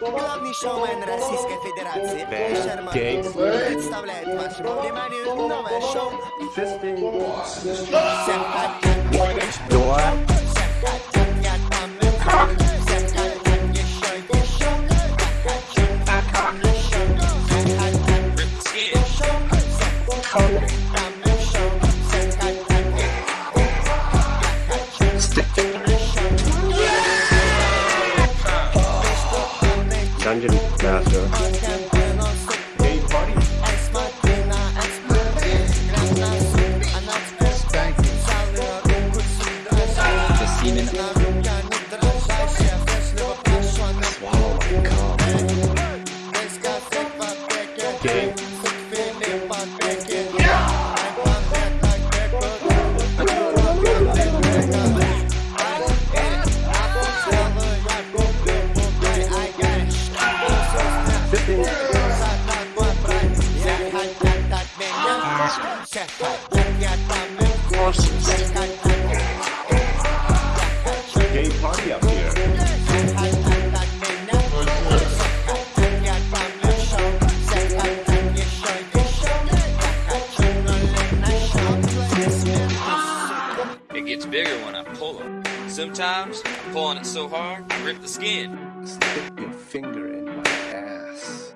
Главный шоумен Российской Федерации Шерман Гей. представляет вашему вниманию новое шоу Всех Door. хотят, я Dungeon Master. Gay party. The. Gay party up here. It gets bigger when I pull it. Sometimes I'm pulling it so hard, I rip the skin. Stick your finger in my ass.